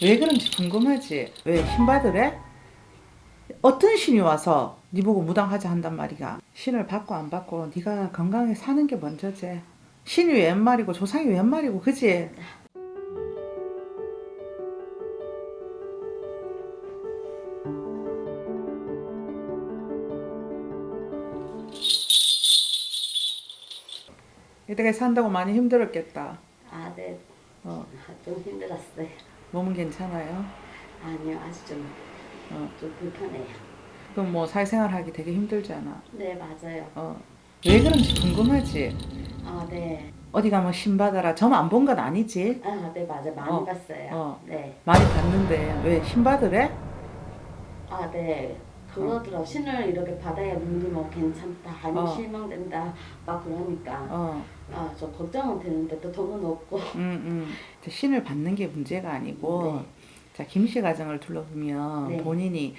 왜 그런지 궁금하지? 왜 신받으래? 어떤 신이 와서 네 보고 무당하자 한단 말이야. 신을 받고 안 받고 네가 건강하게 사는 게 먼저지. 신이 웬 말이고 조상이 웬 말이고 그지? 이때까지 산다고 많이 힘들었겠다. 아, 네. 어, 아, 좀 힘들었어요. 몸은 괜찮아요? 아니요, 아주 좀, 어, 좀 불편해요. 그럼 뭐 사회생활 하기 되게 힘들잖아. 네, 맞아요. 어, 왜 그런지 궁금하지? 아, 네. 어디 가면 신 받아라. 점 안 본 건 아니지? 아, 네, 맞아요. 많이 어, 봤어요. 어. 네. 많이 봤는데 왜 신 받으래? 아, 네. 그러더라고. 신을 이렇게 받아야 눈이 뭐 괜찮다, 아니면 어. 실망된다, 막 그러니까. 어, 아, 저 걱정은 되는데 또 돈은 없고. 음, 음. 자, 신을 받는 게 문제가 아니고, 네. 자, 김씨 가정을 둘러보면 네. 본인이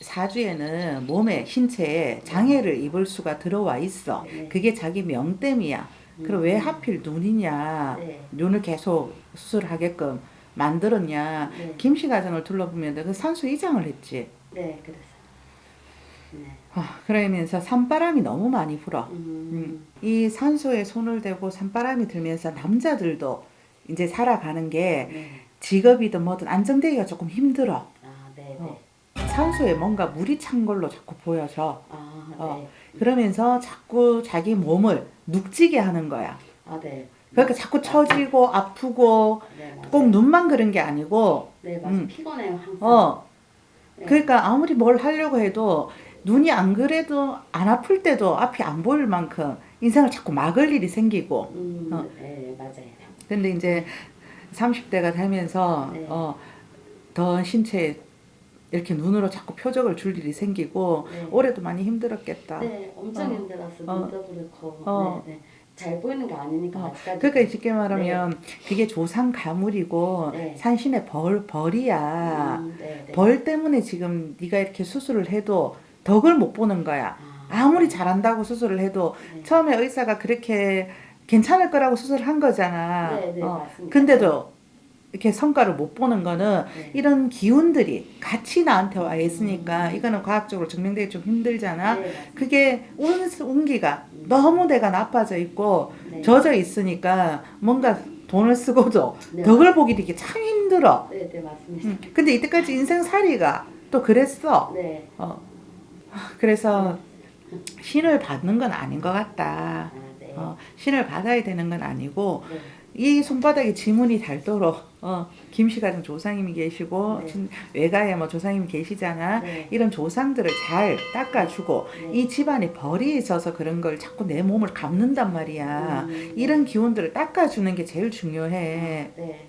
사주에는 몸에, 신체에 장애를 입을 수가 들어와 있어. 네. 그게 자기 명땜이야. 그럼 음. 왜 하필 눈이냐? 네. 눈을 계속 수술하게끔 만들었냐? 네. 김씨 가정을 둘러보면 그 산수 이장을 했지. 네, 그래서. 네. 아, 그러면서 산바람이 너무 많이 불어. 음. 이 산소에 손을 대고 산바람이 들면서 남자들도 이제 살아가는 게 네. 직업이든 뭐든 안정되기가 조금 힘들어. 아, 네, 네. 어. 산소에 뭔가 물이 찬 걸로 자꾸 보여져. 아, 네. 어. 그러면서 자꾸 자기 몸을 눅지게 하는 거야. 아, 네. 그러니까 자꾸 처지고 아프고 네. 꼭 눈만 그런 게 아니고, 네, 맞아요. 음. 피곤해요, 항상. 어, 네. 그러니까 아무리 뭘 하려고 해도 눈이 안 그래도 안 아플 때도 앞이 안 보일 만큼 인생을 자꾸 막을 일이 생기고 음, 어. 네, 맞아요. 근데 이제 30대가 되면서 네. 어, 더 신체에 이렇게 눈으로 자꾸 표적을 줄 일이 생기고 네. 올해도 많이 힘들었겠다. 네, 엄청 어. 힘들었어. 어. 눈도 그렇고. 어. 네, 네. 잘 보이는 게 아니니까 어. 그러니까 쉽게 말하면 그게 조상 가물이고 네. 산신의 벌 벌이야. 음, 네, 네. 벌 때문에 지금 네가 이렇게 수술을 해도 덕을 못 보는 거야. 아, 아무리 잘한다고 수술을 해도 네. 처음에 의사가 그렇게 괜찮을 거라고 수술을 한 거잖아. 네, 네, 어. 근데도 이렇게 성과를 못 보는 거는 네. 이런 기운들이 같이 나한테 와 있으니까 이거는 과학적으로 증명되기 좀 힘들잖아. 네. 그게 운, 운기가 너무 내가 나빠져 있고 네. 젖어 있으니까 뭔가 돈을 쓰고도 네, 덕을 보기 되게 참 힘들어. 네, 네, 맞습니다. 음, 근데 이때까지 인생살이가 또 그랬어. 네. 어. 그래서 신을 받는 건 아닌 것 같다. 아, 네. 어, 신을 받아야 되는 건 아니고 네. 이 손바닥에 지문이 닳도록 어, 김씨 가정 조상님이 계시고 네. 진- 외가에 뭐 조상님이 계시잖아. 네. 이런 조상들을 잘 닦아주고 네. 이 집안에 벌이 있어서 그런 걸 자꾸 내 몸을 감는단 말이야. 음, 이런 기운들을 닦아주는 게 제일 중요해. 네.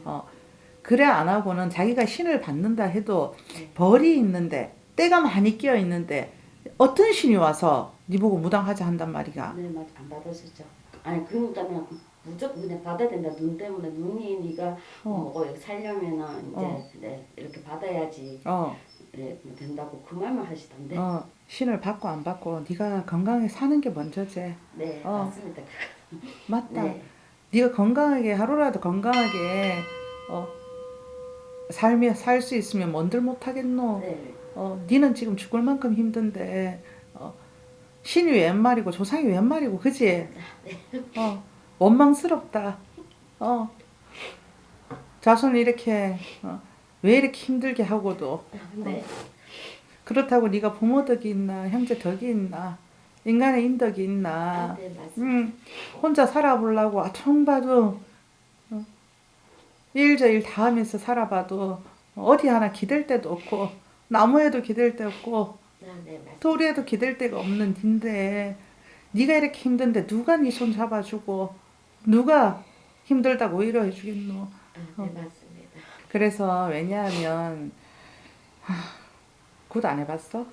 그래 안 하고는 자기가 신을 받는다 해도 네. 벌이 있는데 때가 많이 끼어 있는데 어떤 신이 와서 네 보고 무당하자 한단 말이야. 네, 맞, 안 받아주죠. 아니, 그러니까 그냥 무조건 그냥 받아야 된다. 눈 때문에 눈이 네가 어. 뭐 살려면은 이제 어. 네, 이렇게 받아야지 어, 네, 뭐 된다고 그 말만 하시던데. 어, 신을 받고 안 받고 네가 건강하게 사는 게 먼저지. 네, 어. 맞습니다. 맞다. 네. 네가 건강하게 하루라도 건강하게 어, 살며 살 수 있으면 뭔들 못 하겠노. 네. 어, 니는 지금 죽을 만큼 힘든데 어, 신이 웬 말이고 조상이 웬 말이고 그지? 어, 원망스럽다. 어, 자손을 이렇게 어, 왜 이렇게 힘들게 하고도 네. 그렇다고 네가 부모 덕이 있나 형제 덕이 있나 인간의 인덕이 있나 아, 네. 음, 혼자 살아보려고 아청 봐도 어, 일저일 다 하면서 살아봐도 어디 하나 기댈 데도 없고 나무에도 기댈 데 없고 아, 네. 돌에도 기댈 데가 없는 닌데 네가 이렇게 힘든데 누가 네 손 잡아주고 누가 힘들다고 위로해 주겠노 아, 어. 네, 맞습니다. 그래서 왜냐하면 굿 안 해봤어?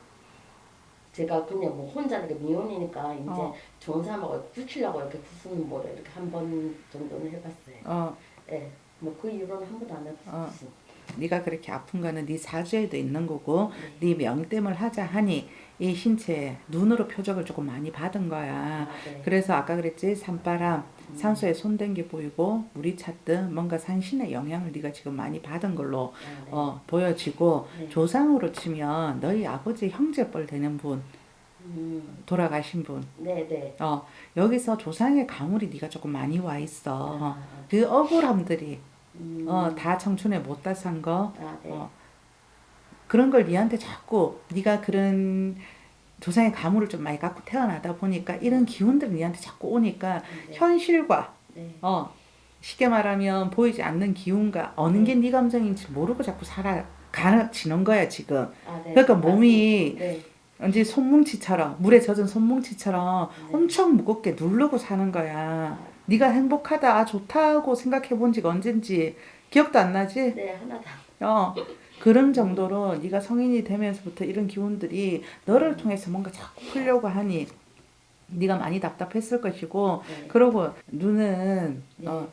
제가 그냥 뭐 혼자 이렇게 미혼이니까 이제 어. 좋은 사람하고 굳히려고 이렇게 구스는 뭐를 이렇게 한 번 정도는 해봤어요. 어, 네. 뭐그 이후로는 한 번도 안 해봤어요. 네가 그렇게 아픈 거는 네 사주에도 있는 거고 네 명땜을 하자 하니 이 신체에 눈으로 표적을 조금 많이 받은 거야. 아, 네. 그래서 아까 그랬지 산바람 산소에 손댄 게 보이고 물이 찼든 뭔가 산신의 영향을 네가 지금 많이 받은 걸로 아, 네. 어, 보여지고 네. 조상으로 치면 너희 아버지 형제뻘 되는 분 음, 돌아가신 분 네, 네. 어, 여기서 조상의 가물이 네가 조금 많이 와 있어 아, 그 억울함들이 음, 어, 다 청춘에 못다 산 거 아, 네. 어, 그런 걸 니한테 자꾸 네가 그런 조상의 가물을 좀 많이 갖고 태어나다 보니까 이런 기운들이 니한테 자꾸 오니까 네. 현실과 네. 어 쉽게 말하면 보이지 않는 기운과 어느 게 네 감정인지 모르고 자꾸 살아가지는 거야 지금 아, 네. 그러니까 몸이 네. 이제 손뭉치처럼 물에 젖은 손뭉치처럼 네. 엄청 무겁게 누르고 사는 거야 네가 행복하다 아, 좋다고 생각해 본 지가 언젠지 기억도 안 나지? 네, 하나다. 어 그런 정도로 네가 성인이 되면서부터 이런 기운들이 너를 통해서 뭔가 자꾸 풀려고 하니 네가 많이 답답했을 것이고 네. 그러고 눈은 네. 어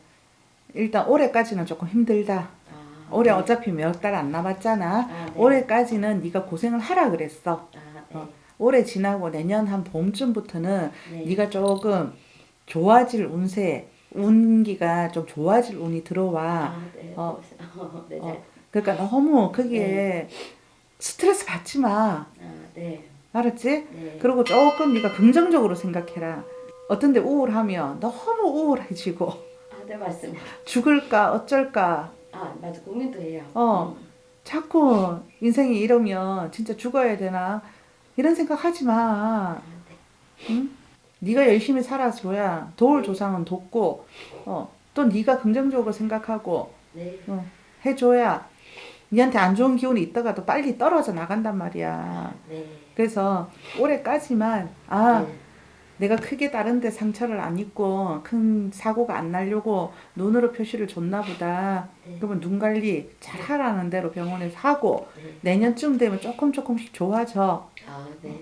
일단 올해까지는 조금 힘들다. 아, 올해 네. 어차피 몇 달 안 남았잖아. 아, 네. 올해까지는 네가 고생을 하라 그랬어. 아, 네. 어. 올해 지나고 내년 한 봄쯤부터는 네. 네가 조금 좋아질 운세, 운기가 좀 좋아질 운이 들어와. 아, 네. 어. 어, 네. 어. 네. 그러니까 너무 거기에 스트레스 받지 마. 아, 네. 알았지? 네. 그리고 조금 네가 긍정적으로 생각해라. 어떤데 우울하면 너무 우울해지고 아, 네, 맞습니다. 죽을까 어쩔까 아, 맞아. 고민도 해요. 어. 음. 자꾸 인생이 이러면 진짜 죽어야 되나 이런 생각 하지 마. 아, 네. 응? 네가 열심히 살아줘야 도울 조상은 돕고 어, 또 네가 긍정적으로 생각하고 네. 어, 해줘야 니한테 안 좋은 기운이 있다가도 빨리 떨어져 나간단 말이야. 네. 그래서 올해까지만 아 네. 내가 크게 다른데 상처를 안 입고 큰 사고가 안 나려고 눈으로 표시를 줬나 보다. 네. 그러면 눈 관리 잘 하라는 대로 병원에서 하고 네. 내년쯤 되면 조금 조금씩 좋아져. 아, 네.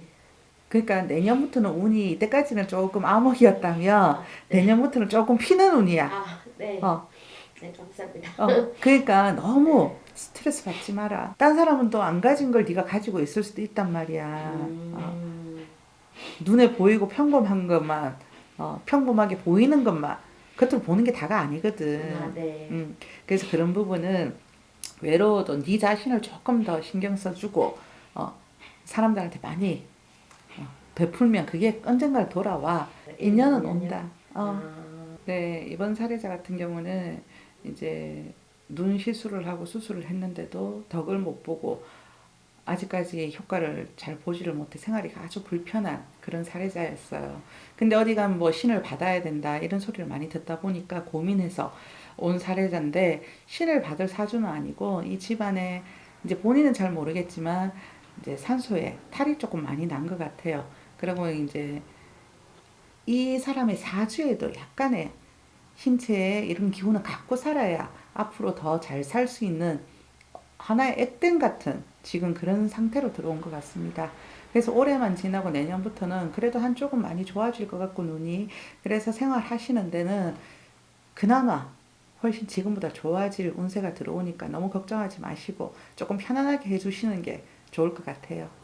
그러니까 내년부터는 운이 이때까지는 조금 암흑이었다면 아, 네. 내년부터는 조금 피는 운이야. 아, 네. 어, 네, 감사합니다. 어. 그러니까 너무 스트레스 받지 마라. 딴 사람은 또 안 가진 걸 네가 가지고 있을 수도 있단 말이야. 어. 음. 눈에 보이고 평범한 것만 어, 평범하게 보이는 것만 그것들 보는 게 다가 아니거든. 아, 네. 음, 그래서 그런 부분은 외로워도 네 자신을 조금 더 신경 써주고 어, 사람들한테 많이 어, 베풀면 그게 언젠가 돌아와 인연은 온다. 어. 아, 네 이번 사례자 같은 경우는 이제 눈 시술을 하고 수술을 했는데도 덕을 못 보고 아직까지 효과를 잘 보지를 못해 생활이 아주 불편한 그런 사례자였어요. 근데 어디 가면 뭐 신을 받아야 된다 이런 소리를 많이 듣다 보니까 고민해서 온 사례자인데 신을 받을 사주는 아니고 이 집안에 이제 본인은 잘 모르겠지만 이제 산소에 탈이 조금 많이 난 것 같아요. 그리고 이제 이 사람의 사주에도 약간의 신체에 이런 기운을 갖고 살아야 앞으로 더 잘 살 수 있는 하나의 액땜 같은 지금 그런 상태로 들어온 것 같습니다. 그래서 올해만 지나고 내년부터는 그래도 한쪽은 많이 좋아질 것 같고 눈이 그래서 생활하시는 데는 그나마 훨씬 지금보다 좋아질 운세가 들어오니까 너무 걱정하지 마시고 조금 편안하게 해주시는 게 좋을 것 같아요.